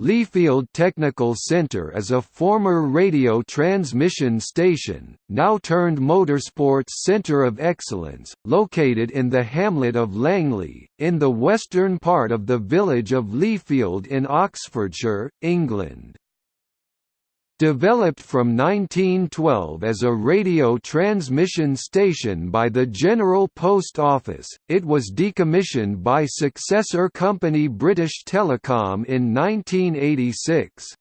Leafield Technical Center is a former radio transmission station, now turned motorsports center of excellence, located in the hamlet of Langley, in the western part of the village of Leafield in Oxfordshire, England. Developed from 1912 as a radio transmission station by the General Post Office, it was decommissioned by successor company British Telecom in 1986.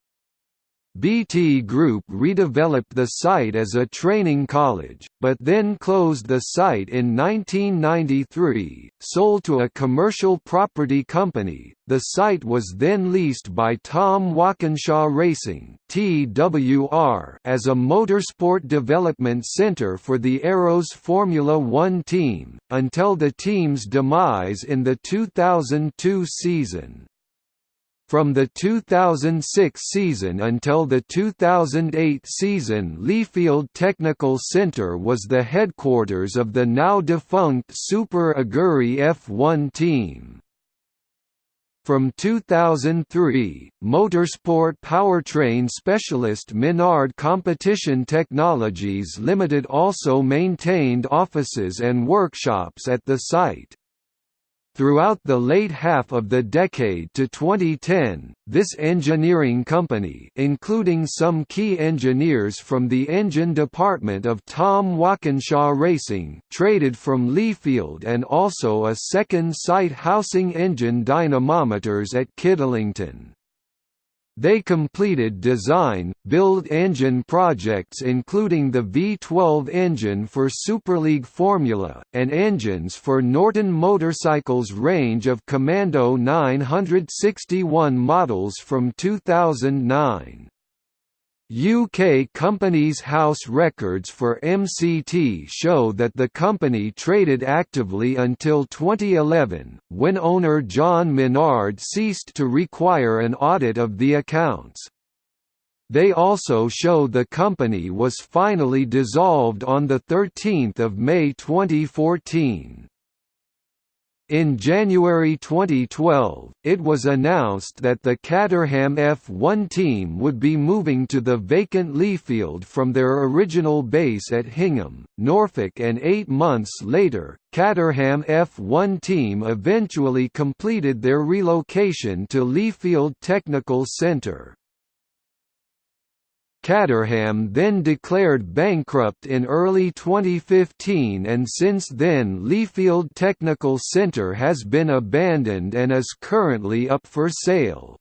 BT Group redeveloped the site as a training college, but then closed the site in 1993, sold to a commercial property company. The site was then leased by Tom Walkinshaw Racing (TWR) as a motorsport development center for the Arrows Formula 1 team until the team's demise in the 2002 season. From the 2006 season until the 2008 season Leafield Technical Center was the headquarters of the now defunct Super Aguri F1 team. From 2003, motorsport powertrain specialist Menard Competition Technologies Limited also maintained offices and workshops at the site. Throughout the late half of the decade to 2010, this engineering company including some key engineers from the engine department of Tom Walkinshaw Racing traded from Leafield and also a second site housing engine dynamometers at Kidlington. They completed design, build engine projects including the V12 engine for Superleague Formula, and engines for Norton Motorcycles range of Commando 961 models from 2009. UK companies' house records for MCT show that the company traded actively until 2011, when owner John Menard ceased to require an audit of the accounts. They also show the company was finally dissolved on 13 May 2014. In January 2012, it was announced that the Caterham F1 team would be moving to the vacant Leafield from their original base at Hingham, Norfolk and eight months later, Caterham F1 team eventually completed their relocation to Leafield Technical Centre. Caterham then declared bankrupt in early 2015 and since then Leafield Technical Centre has been abandoned and is currently up for sale.